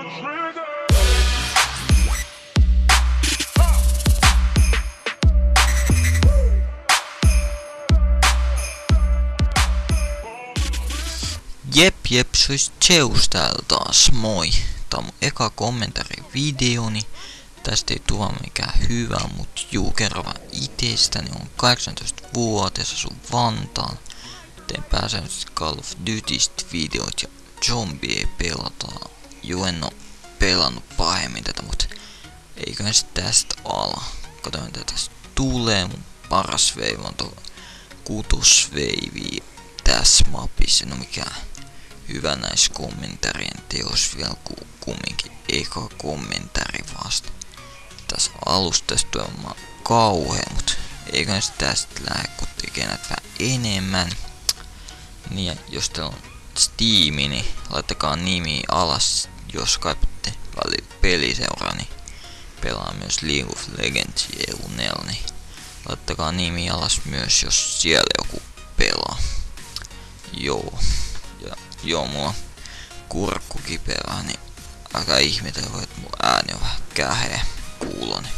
Jep, jep, se olisi Zeus täällä taas, moi. Tää on mun eka kommentari videoni. Tästä ei tuo mikään hyvä, mut juu, kerro vaan itestäni. On 18-vuotias, asun Vantaan. Teen pääsääntöisesti Call of Dutystä videot ja zombie pelataan. Juu, en oo pelannut pahemmin tätä, mut eiköhän se tästä ala. Katsotaan mitä tästä tulee. Mun paras veivi on tuo kutusveivi tässä mapissa. No mikään hyvä näissä kommentarien teos vielä ku, kumminkin eka kommentari vasta. Tässä alustasta on kauhea, mut eiköhän se tästä lähde kun tekee näitä vähän enemmän. Niin jos teillä on Steam, niin laittakaa nimi alas, jos kaipatte peliseuraa, niin pelaa myös League of Legends EU4, niin laittakaa nimi alas myös, jos siellä joku pelaa. Joo. Joo, mulla kurkku kipeää, niin aika ihmetellä, että mun ääni on vähän käheä kuuloni.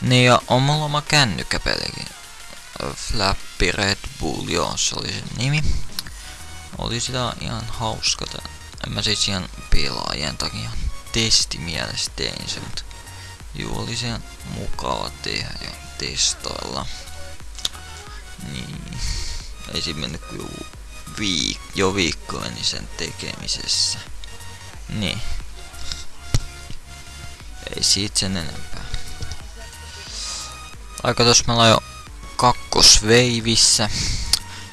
Niin ja on mulla oma kännykkäpelikin. Flappy Red Bull, joo, se oli sen nimi. Oli sitä ihan hauska. En mä siis ihan pelaajien takia testimielessä tein sen, mutta juu oli se mukava tehdä ja testailla. Niin. Ei siinä mennyt kuin viik jo viikkoini sen tekemisessä. Niin. Ei siitä sen enempää. Aika tossa meillä on jo kakkosveivissä.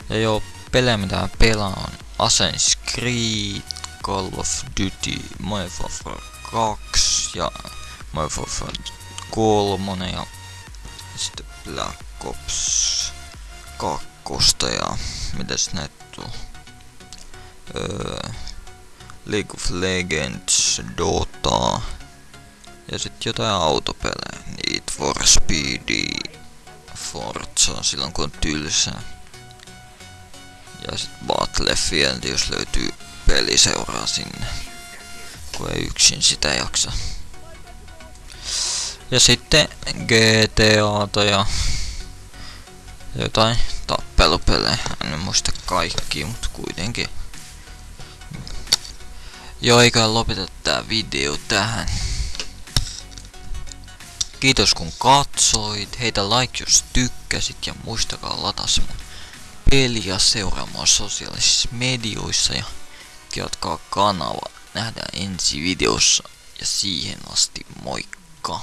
Ja joo, pelejä mitä mä pelaan on Assassin's Creed, Call of Duty, Modern Warfare 2 ja Modern Warfare 3 ja sitten Black Ops 2 ja mitäs näitä tuo? Öö, League of Legends, Dota ja sitten jotain autopelejä, Need for Speed, Forza silloin kun on tylsää. Ja sitten Battlefield, jos löytyy peliseuraa sinne, kun ei yksin sitä jaksa. Ja sitten GTAta ja jotain tappelupelejä. En muista kaikki, mutta kuitenkin. Joo, eikä lopeta tää video tähän. Kiitos kun katsoit, heitä like jos tykkäsit ja muistakaa lataa mun peliä seuraamaan sosiaalisissa medioissa ja jatkaa kanava. Nähdään ensi videossa ja siihen asti moikka!